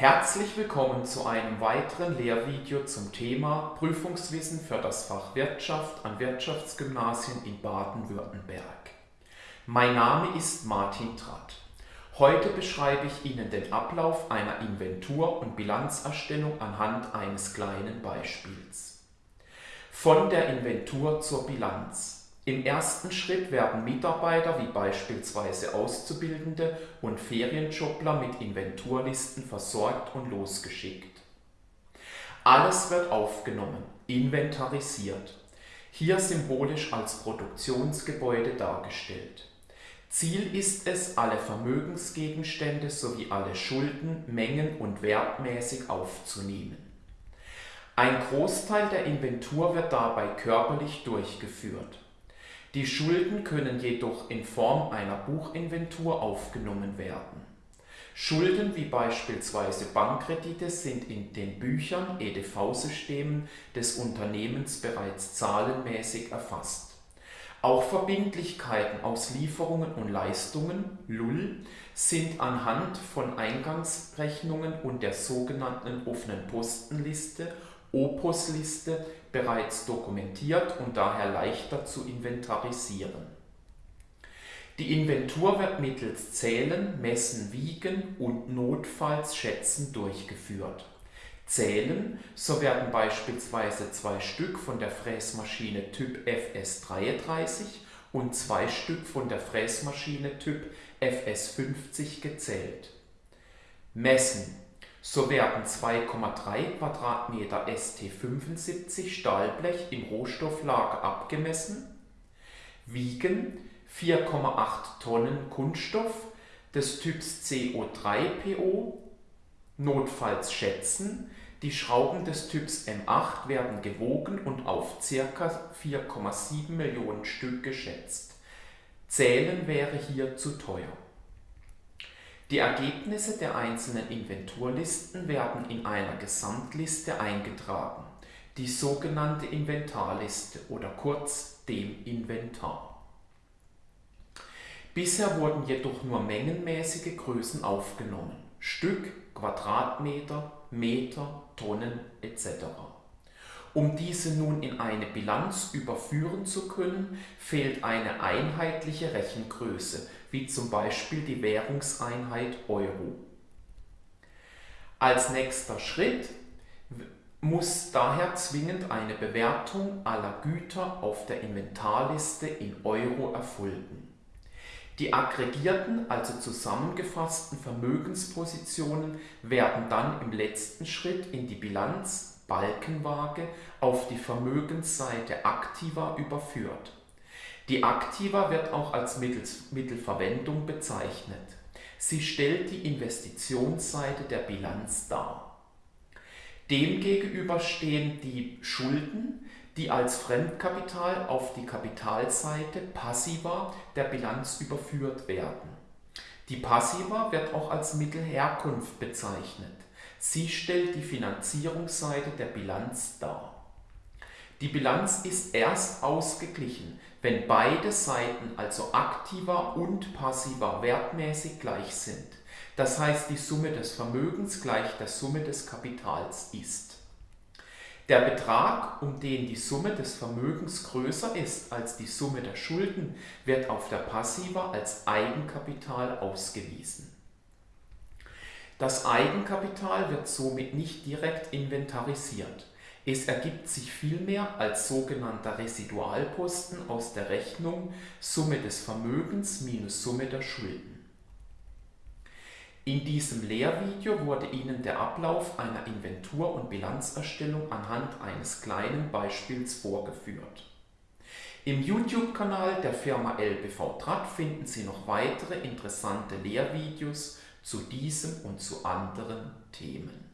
Herzlich willkommen zu einem weiteren Lehrvideo zum Thema Prüfungswissen für das Fach Wirtschaft an Wirtschaftsgymnasien in Baden-Württemberg. Mein Name ist Martin Tratt. Heute beschreibe ich Ihnen den Ablauf einer Inventur- und Bilanzerstellung anhand eines kleinen Beispiels. Von der Inventur zur Bilanz. Im ersten Schritt werden Mitarbeiter wie beispielsweise Auszubildende und Ferienjobler mit Inventurlisten versorgt und losgeschickt. Alles wird aufgenommen, inventarisiert, hier symbolisch als Produktionsgebäude dargestellt. Ziel ist es, alle Vermögensgegenstände sowie alle Schulden mengen- und wertmäßig aufzunehmen. Ein Großteil der Inventur wird dabei körperlich durchgeführt die Schulden können jedoch in Form einer Buchinventur aufgenommen werden. Schulden wie beispielsweise Bankkredite sind in den Büchern (EDV-Systemen) des Unternehmens bereits zahlenmäßig erfasst. Auch Verbindlichkeiten aus Lieferungen und Leistungen (LUL) sind anhand von Eingangsrechnungen und der sogenannten offenen Postenliste Opus-Liste bereits dokumentiert und daher leichter zu inventarisieren. Die Inventur wird mittels Zählen, Messen, Wiegen und notfalls Schätzen durchgeführt. Zählen, so werden beispielsweise zwei Stück von der Fräsmaschine Typ FS33 und zwei Stück von der Fräsmaschine Typ FS50 gezählt. Messen so werden 2,3 Quadratmeter ST75 Stahlblech im Rohstofflager abgemessen, wiegen 4,8 Tonnen Kunststoff des Typs CO3PO, notfalls schätzen, die Schrauben des Typs M8 werden gewogen und auf ca. 4,7 Millionen Stück geschätzt. Zählen wäre hier zu teuer die Ergebnisse der einzelnen Inventurlisten werden in einer Gesamtliste eingetragen, die sogenannte Inventarliste oder kurz dem Inventar. Bisher wurden jedoch nur mengenmäßige Größen aufgenommen (Stück, Quadratmeter, Meter, Tonnen etc.). Um diese nun in eine Bilanz überführen zu können, fehlt eine einheitliche Rechengröße wie zum Beispiel die Währungseinheit Euro. Als nächster Schritt muss daher zwingend eine Bewertung aller Güter auf der Inventarliste in Euro erfolgen. Die aggregierten, also zusammengefassten Vermögenspositionen werden dann im letzten Schritt in die Bilanz Balkenwaage auf die Vermögensseite Aktiva überführt die Aktiva wird auch als Mittelverwendung bezeichnet. Sie stellt die Investitionsseite der Bilanz dar. Demgegenüber stehen die Schulden, die als Fremdkapital auf die Kapitalseite Passiva der Bilanz überführt werden. Die Passiva wird auch als Mittelherkunft bezeichnet. Sie stellt die Finanzierungsseite der Bilanz dar. Die Bilanz ist erst ausgeglichen, wenn beide Seiten, also aktiver und passiver, wertmäßig gleich sind. Das heißt, die Summe des Vermögens gleich der Summe des Kapitals ist. Der Betrag, um den die Summe des Vermögens größer ist als die Summe der Schulden, wird auf der Passiva als Eigenkapital ausgewiesen. Das Eigenkapital wird somit nicht direkt inventarisiert. Es ergibt sich vielmehr als sogenannter Residualposten aus der Rechnung Summe des Vermögens minus Summe der Schulden. In diesem Lehrvideo wurde Ihnen der Ablauf einer Inventur- und Bilanzerstellung anhand eines kleinen Beispiels vorgeführt. Im YouTube-Kanal der Firma LBV Tratt finden Sie noch weitere interessante Lehrvideos zu diesem und zu anderen Themen.